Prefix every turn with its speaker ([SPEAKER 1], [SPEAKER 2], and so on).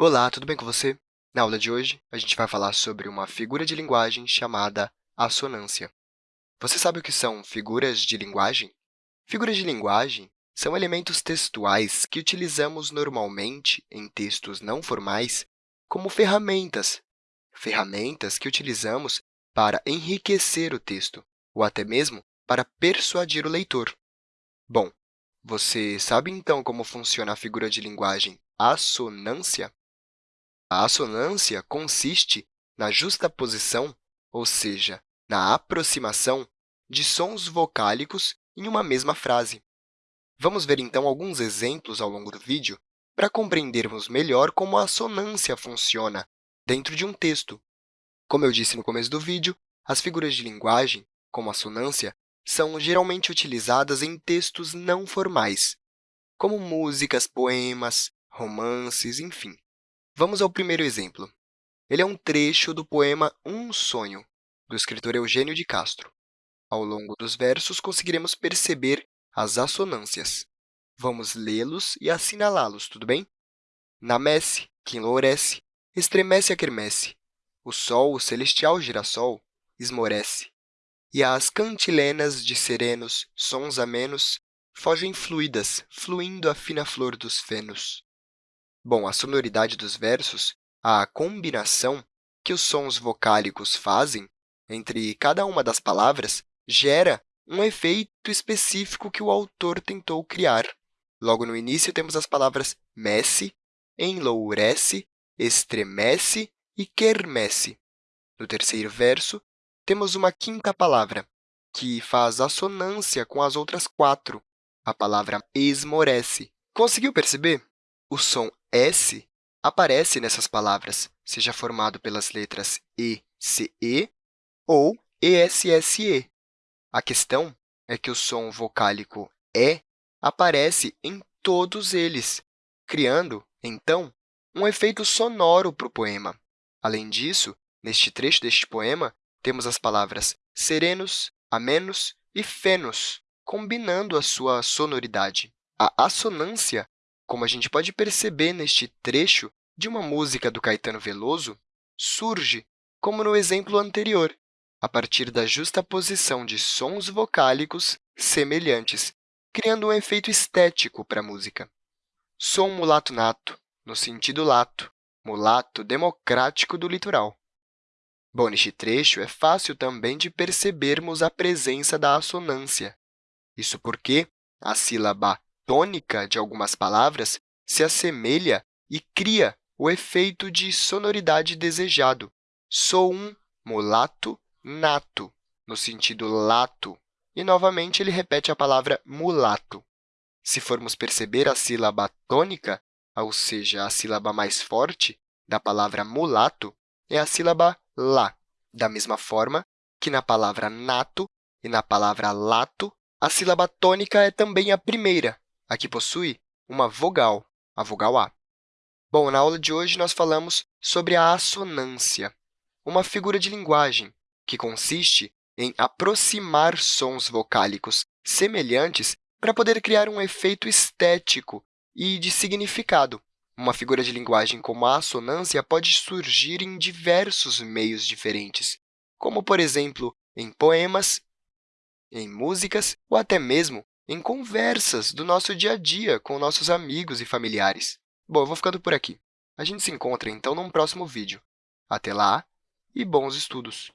[SPEAKER 1] Olá, tudo bem com você? Na aula de hoje, a gente vai falar sobre uma figura de linguagem chamada assonância. Você sabe o que são figuras de linguagem? Figuras de linguagem são elementos textuais que utilizamos normalmente em textos não formais como ferramentas, ferramentas que utilizamos para enriquecer o texto ou até mesmo para persuadir o leitor. Bom, você sabe, então, como funciona a figura de linguagem assonância? A assonância consiste na justaposição, ou seja, na aproximação de sons vocálicos em uma mesma frase. Vamos ver, então, alguns exemplos ao longo do vídeo para compreendermos melhor como a assonância funciona dentro de um texto. Como eu disse no começo do vídeo, as figuras de linguagem, como a assonância, são geralmente utilizadas em textos não formais, como músicas, poemas, romances, enfim. Vamos ao primeiro exemplo. Ele é um trecho do poema Um Sonho, do escritor Eugênio de Castro. Ao longo dos versos, conseguiremos perceber as assonâncias. Vamos lê-los e assinalá-los, tudo bem? Na messe, que enlourece, estremece a quermesse. O sol, o celestial girassol, esmorece e as cantilenas de serenos, sons amenos, fogem fluidas, fluindo a fina flor dos fenos. Bom, a sonoridade dos versos, a combinação que os sons vocálicos fazem entre cada uma das palavras, gera um efeito específico que o autor tentou criar. Logo no início, temos as palavras messe, enlourece, estremece e quermesse. No terceiro verso, temos uma quinta palavra, que faz assonância com as outras quatro, a palavra esmorece. Conseguiu perceber? O som S aparece nessas palavras, seja formado pelas letras E, C, E ou ESSE. A questão é que o som vocálico E aparece em todos eles, criando, então, um efeito sonoro para o poema. Além disso, neste trecho deste poema, temos as palavras serenos, amenos e fenos, combinando a sua sonoridade. A assonância, como a gente pode perceber neste trecho de uma música do Caetano Veloso, surge, como no exemplo anterior, a partir da justaposição de sons vocálicos semelhantes, criando um efeito estético para a música. Sou mulato nato, no sentido lato, mulato democrático do litoral. Bom, neste trecho, é fácil também de percebermos a presença da assonância. Isso porque a sílaba tônica de algumas palavras se assemelha e cria o efeito de sonoridade desejado. Sou um mulato nato, no sentido lato. E, novamente, ele repete a palavra mulato. Se formos perceber a sílaba tônica, ou seja, a sílaba mais forte da palavra mulato, é a sílaba lá. Da mesma forma que na palavra nato e na palavra lato, a sílaba tônica é também a primeira, a que possui uma vogal, a vogal A. Bom, na aula de hoje, nós falamos sobre a assonância, uma figura de linguagem que consiste em aproximar sons vocálicos semelhantes para poder criar um efeito estético e de significado. Uma figura de linguagem como a assonância pode surgir em diversos meios diferentes, como, por exemplo, em poemas, em músicas ou até mesmo em conversas do nosso dia a dia com nossos amigos e familiares. Bom, eu vou ficando por aqui. A gente se encontra, então, num próximo vídeo. Até lá e bons estudos!